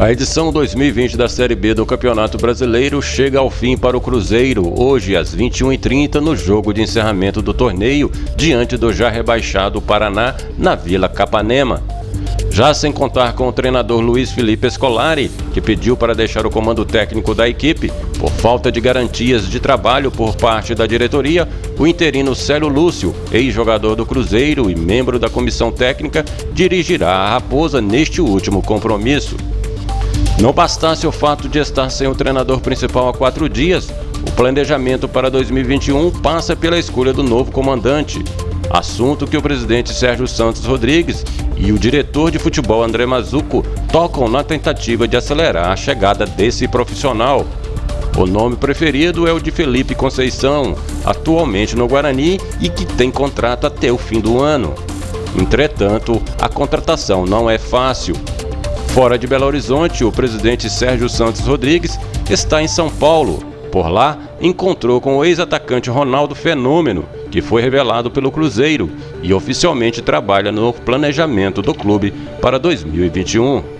A edição 2020 da Série B do Campeonato Brasileiro chega ao fim para o Cruzeiro, hoje às 21h30, no jogo de encerramento do torneio, diante do já rebaixado Paraná, na Vila Capanema. Já sem contar com o treinador Luiz Felipe Scolari, que pediu para deixar o comando técnico da equipe por falta de garantias de trabalho por parte da diretoria, o interino Célio Lúcio, ex-jogador do Cruzeiro e membro da comissão técnica, dirigirá a Raposa neste último compromisso. Não bastasse o fato de estar sem o treinador principal há quatro dias, o planejamento para 2021 passa pela escolha do novo comandante, assunto que o presidente Sérgio Santos Rodrigues e o diretor de futebol André Mazuco tocam na tentativa de acelerar a chegada desse profissional. O nome preferido é o de Felipe Conceição, atualmente no Guarani e que tem contrato até o fim do ano. Entretanto, a contratação não é fácil, Fora de Belo Horizonte, o presidente Sérgio Santos Rodrigues está em São Paulo. Por lá, encontrou com o ex-atacante Ronaldo Fenômeno, que foi revelado pelo Cruzeiro e oficialmente trabalha no planejamento do clube para 2021.